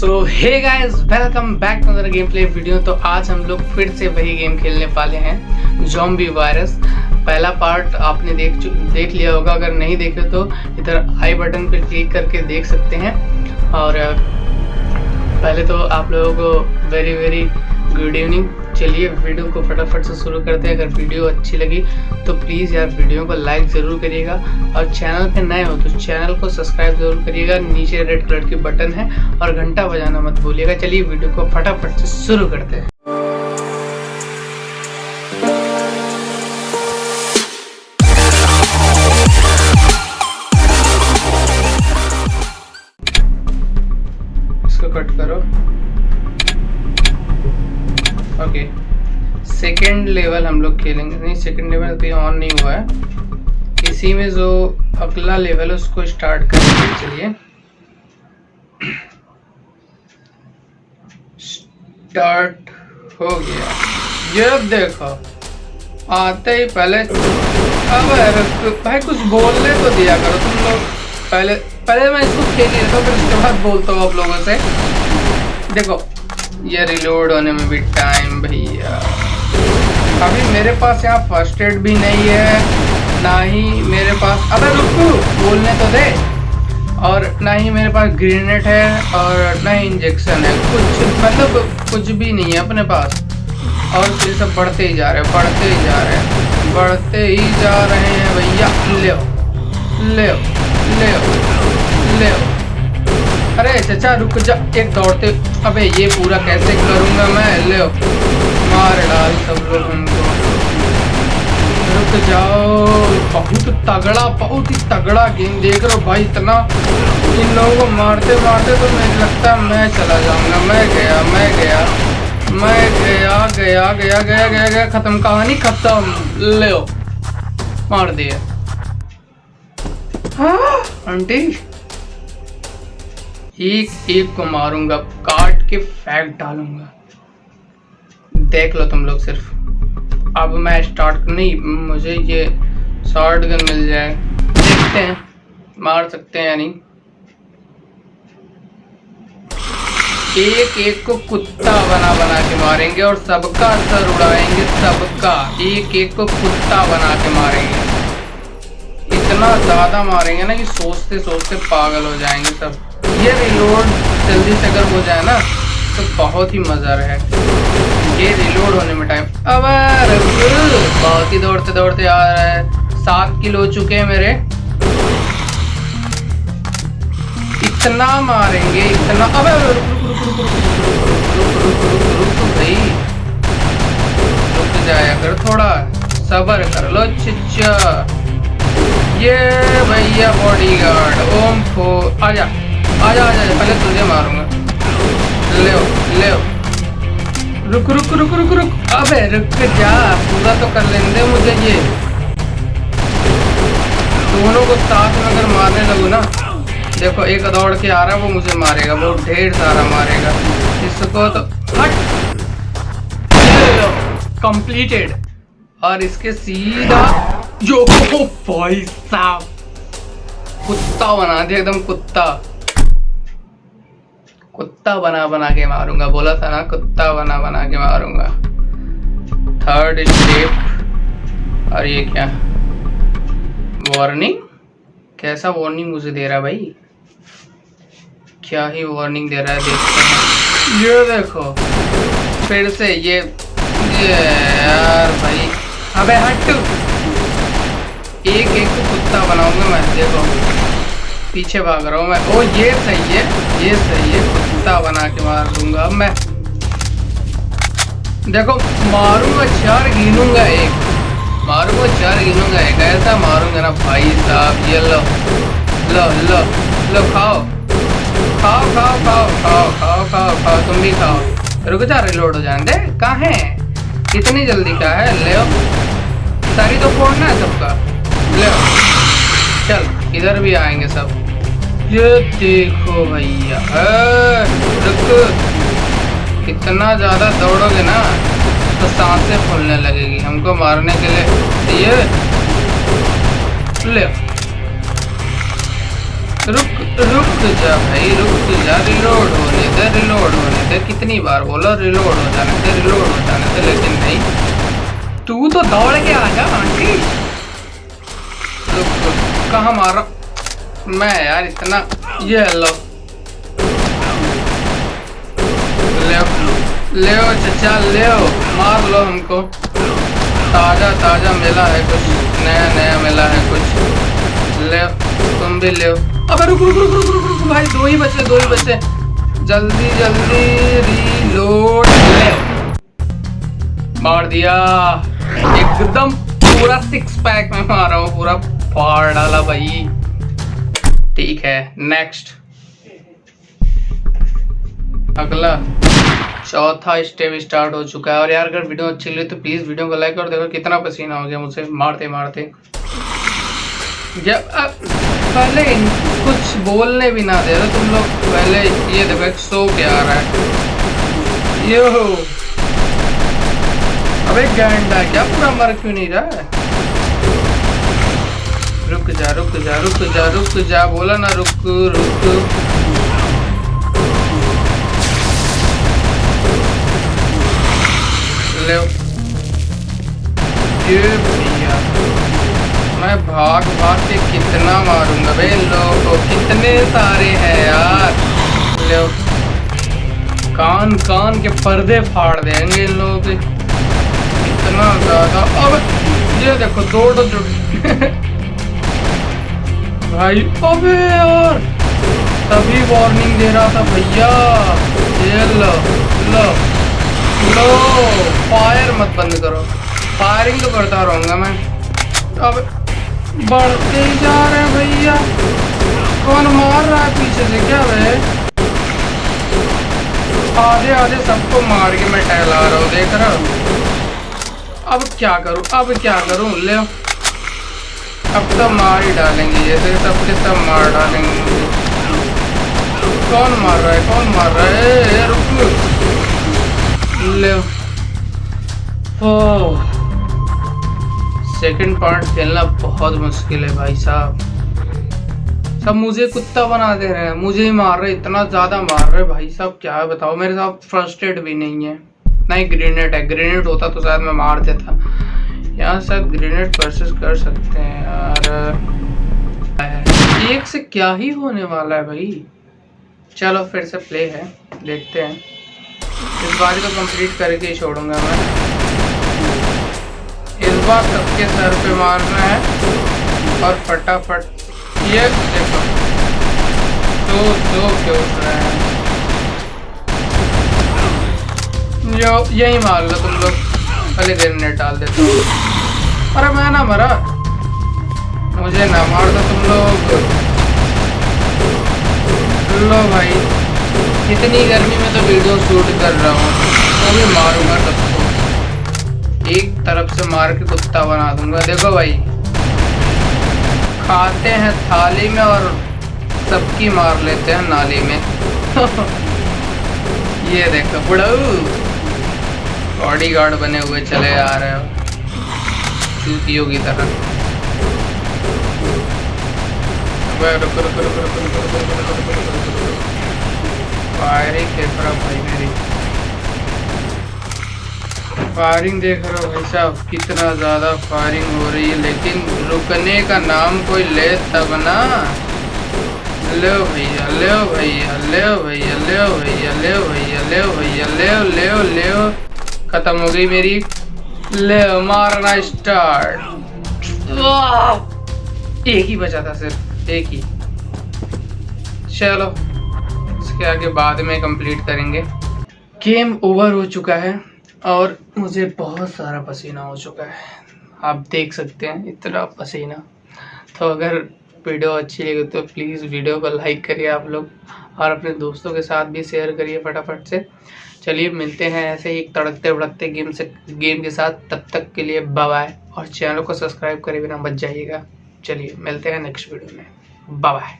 So hey guys welcome back to game play video तो आज हम लोग फिर से वही गेम खेलने वाले हैं जॉम्बी वायरस पहला पार्ट आपने देख देख लिया होगा, अगर नहीं देखे तो इधर आई बटन पर क्लिक करके देख सकते हैं। और, पहले तो आप लोगों को वेरी वेरी गुड इवनिंग चलिए वीडियो को फटाफट से शुरू करते हैं। अगर वीडियो अच्छी लगी तो प्लीज़ यार वीडियो को लाइक ज़रूर करिएगा। और चैनल पे नए हो तो चैनल को सब्सक्राइब ज़रूर करिएगा। नीचे रेड कलर की बटन है और घंटा बजाना मत भूलिएगा। चलिए वीडियो को फटाफट से शुरू करते हैं। सेकेंड लेवल हम लोग खेलेंगे। नहीं सेकेंड लेवल अभी ऑन नहीं हुआ है। इसी में जो अगला लेवल है, उसको स्टार्ट करेंगे चलिए। स्टार्ट हो गया। ये देखो, आते ही पहले अब भाई कुछ बोलने तो दिया करो तुम लोग। पहले पहले मैं इसको खेल लेता हूँ, फिर उसके बाद बोलता हूँ आप लोगों से। देखो, ये रिलोड होने में भी टाइम भैया। अभी मेरे पास यहाँ फ़र्स्ट एड भी नहीं है, ना ही मेरे पास अबे रुको, बोलने तो दे। और ना ही मेरे पास ग्रेनेड है और ना ही इंजेक्शन है। कुछ मतलब कुछ भी नहीं है अपने पास। और फिर सब बढ़ते ही जा रहे हैं, बढ़ते ही जा रहे हैं। बढ़ते ही जा रहे हैं भैया। ले ले ले ले अरे चचा, रुक जा। एक दौड़ते अबे ये पूरा कैसे करूँगा मैं? ले मार डाल सब लोग रुक जाओ। बहुत तगड़ा, बहुत ही तगड़ा गेम देख रहे हो भाई, इतना। इन लोगों को मारते मारते तो मुझे लगता है मैं चला जाऊँगा। मैं गया मैं गया मैं गया गया गया गया गया गया। खत्म कहानी खत्म। ले मार दिए आंटी। एक एक को मारूँगा, काट के फैक डालूँगा। देख लो तुम लोग सिर्फ़। अब मैं स्टार्ट नहीं, मुझे ये शॉर्ट गन मिल जाए। देखते हैं, मार सकते हैं या नहीं। एक एक को कुत्ता बना बना के मारेंगे और सबका सर उड़ाएँगे, सबका। एक एक को कुत्ता बना के मारेंगे। इतना ज़्यादा मारेंगे ना कि सोचते सोचते पागल हो जाएँगे सब। ये रिलोड जल्दी से अगर हो जाए ना तो बहुत ही मज़ा रहे ये रिलोड होने में टाइम अब बहुत ही दौड़ते दौड़ते आ रहा है सात किलो चुके हैं मेरे इतना मारेंगे इतना अब भाई रुक जाया कर थोड़ा सबर कर लो चिच्चा ये भैया बॉडी गार्ड ओम फो आजा आजा आजा पहले तुझे मारूँगा ले ले रुक रुक रुक रुक रुक। अबे रुक जा। पूरा तो कर लेने मुझे ये। दोनों को साथ में अगर मारने लगू ना देखो एक दौड़ के आ रहा है वो मुझे मारेगा वो ढेर सारा मारेगा। इसको तो हट। कंप्लीटेड और इसके सीधा जो भाई साहब। कुत्ता बना दिया एकदम कुत्ता। कुत्ता बना बना के मारूँगा। बोला था ना, कुत्ता बना बना के मारूँगा। थर्ड स्टेप और ये क्या? वार्निंग कैसा वार्निंग मुझे दे रहा भाई? क्या ही वार्निंग दे रहा है, देखते हैं। ये देखो। फिर से ये ये यार भाई। अबे हट। एक एक कुत्ता बनाऊँगा मैं, देखो। पीछे भाग रहा हूँ मैं। ओ, ये सही है, ये सही है। कुत्ता बना के मार दूँगा अब मैं। देखो, मारूँगा, चार गिनूँगा एक। मारूँगा, चार गिनूँगा एक। ऐसा मारूँगा ना भाई साहब, ये लो लो लो लो, खाओ। खाओ खाओ खाओ खाओ खाओ खाओ खाओ, तुम भी खाओ। रुक जा रिलोड हो जाने दे। कहाँ है? इतनी जल्दी क्या है? ले सारी तो फोड़ना है सबका। ले चल, इधर भी आएँगे सब। ये देखो भैया। रुक। ज़्यादा दौड़ोगे ना तो साँसें फूलने लगेगी हमको मारने के लिए। ये, ले। रुक रुक जा भाई, रुक जा। रिलोड होने दे रिलोड होने दे। कितनी बार बोलो रिलोड हो जाने दे रिलोड हो जाने दे, लेकिन नहीं। तू तो दौड़ के आ जा, आंटी। कहा मारा? मैं यार इतना, ये लो। ले चचा ले मार लो हमको। ताज़ा ताज़ा मिला है कुछ, नया नया मिला है कुछ। ले तुम भी ले अबे रुक रुक रुक रुक रुक रुक, भाई, दो ही बचे, दो ही बचे। जल्दी जल्दी रीलोड ले मार दिया। एकदम पूरा सिक्स पैक में मारा हूँ, पूरा फाड़ डाला भाई। ठीक है नेक्स्ट अगला चौथा स्टेप स्टार्ट हो चुका है। और यार, अगर वीडियो अच्छी लगी तो प्लीज़ वीडियो को लाइक और देखो कितना पसीना हो गया मुझसे मारते मारते। जब अब पहले कुछ बोलने भी ना दे रहे तुम लोग। पहले ये देखो, एक सो के आ रहा है। यो अबे गैंडा क्या? पूरा मर क्यों नहीं रहा है? रुक जा रुक जा रुक जा रुक जा, बोला ना रुक रुक। ले। मैं भाग भाग के कितना मारूँगा बे लोगों कितने सारे हैं यार? लो। कान कान के पर्दे फाड़ देंगे इन लोगों के। इतना ज़्यादा अब, ये देखो, दो दो जुट भाई, अबे यार। तभी वार्निंग दे रहा था भैया। लो फायर मत बंद करो। फायरिंग तो करता रहूँगा मैं। अब बढ़ते ही जा रहे हैं भैया। कौन मार रहा है पीछे से क्या वे? आधे आधे सबको मार के मैं टहला रहा हूँ, देख रहा अब क्या करूँ? अब क्या करूँ? ले। अब तो मार ही डालेंगे जैसे सबके सब के सब मार डालेंगे। कौन मार रहा है, कौन मार रहा है? रुक। ले। ओ सेकंड पार्ट खेलना बहुत मुश्किल है भाई साहब। सब मुझे कुत्ता बना दे रहे हैं, मुझे ही मार रहे इतना ज़्यादा मार रहे भाई साहब, क्या है बताओ मेरे साथ फ़र्स्ट एड भी नहीं है। नहीं ग्रेनेड है ग्रेनेड होता तो शायद मैं मार देता। यहाँ शायद ग्रेनेड परचेस कर सकते हैं यार। एक से क्या ही होने वाला है भाई? चलो फिर से प्ले है, देखते हैं। इस बार तो कंप्लीट करके ही छोड़ूँगा मैं। इस बार सबके सर पे मारना है और फटाफट ये देखो। दो दो के उठ रहे हैं। यही मार लो तुम लोग। पहले ग्रेनेड डाल देते हो। अरे मैं ना मरा। मुझे ना मार दो तुम लोग। लो भाई। इतनी गर्मी में तो वीडियो शूट कर रहा हूँ। वो भी मारूँगा सबको एक तरफ़ से मार के कुत्ता बना दूँगा। देखो भाई। खाते हैं थाली में और सबकी मार लेते हैं नाली में। ये देखो, बुढ़ऊ। बॉडी गार्ड बने हुए चले आ रहे हो चूतियों की तरह फायरिंग देख रहा भाई मेरी फायरिंग देख रहा हो भाई साहब कितना ज़्यादा फायरिंग हो रही है लेकिन रुकने का नाम कोई ले तब ना ले भैया ले भैया ले भैया ले भैया ले भैया ले भैया ले खत्म हो गई मेरी। ले, मारना स्टार्ट एक ही बचा था सिर्फ़, एक ही। चलो, इसके आगे बाद में कंप्लीट करेंगे। गेम ओवर हो चुका है और मुझे बहुत सारा पसीना हो चुका है। आप देख सकते हैं, इतना पसीना। तो अगर वीडियो अच्छी लगी तो प्लीज़ वीडियो को लाइक करिए आप लोग और अपने दोस्तों के साथ भी शेयर करिए फटाफट से। चलिए मिलते हैं ऐसे ही तड़कते भड़कते गेम से गेम के साथ। तब तक के लिए बाय और चैनल को सब्सक्राइब करे बिना बच जाइएगा। चलिए मिलते हैं नेक्स्ट वीडियो में। बाय